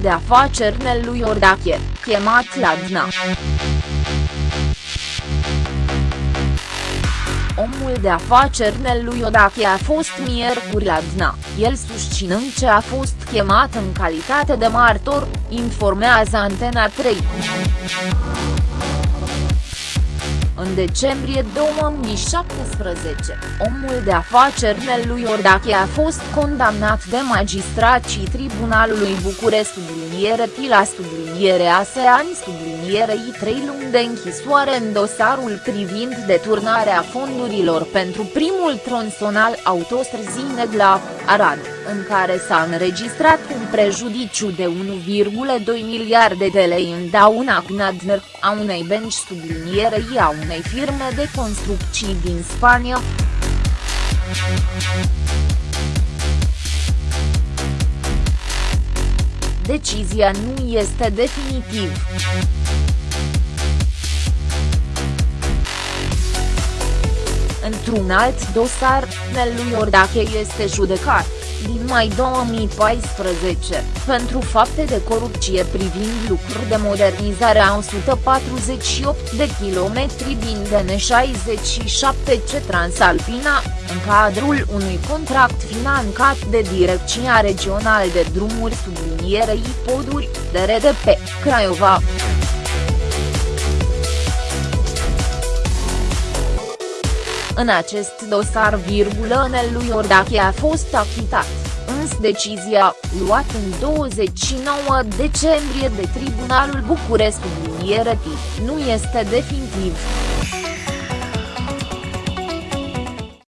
de afaceri Nelu Iordache, chemat la DNA. Omul de afaceri Nelu Iordache a fost miercuri la DNA, el susținând ce a fost chemat în calitate de martor, informează Antena 3. În decembrie 2017, omul de afaceri Nelu Iordache a fost condamnat de magistrații Tribunalului București subliniere la subliniere ASEAN sublinierei trei luni de închisoare în dosarul privind deturnarea fondurilor pentru primul tronsonal autostrăzi Negla, Arad, în care s-a înregistrat un prejudiciu de 1,2 miliarde de lei în dauna Knadner, a unei benci sublinierei a unei firme de construcții din Spania. Decizia nu este definitiv. Într-un alt dosar, Nelu Iordache este judecat, din mai 2014, pentru fapte de corupție privind lucruri de modernizare a 148 de kilometri din DN67 C Transalpina, în cadrul unui contract finanțat de Direcția Regională de Drumuri sublinierei Poduri, DRDP, Craiova. În acest dosar virgulă Nelu Iordache a fost achitat, însă decizia, luată în 29 decembrie de Tribunalul București subliniere nu este definitiv.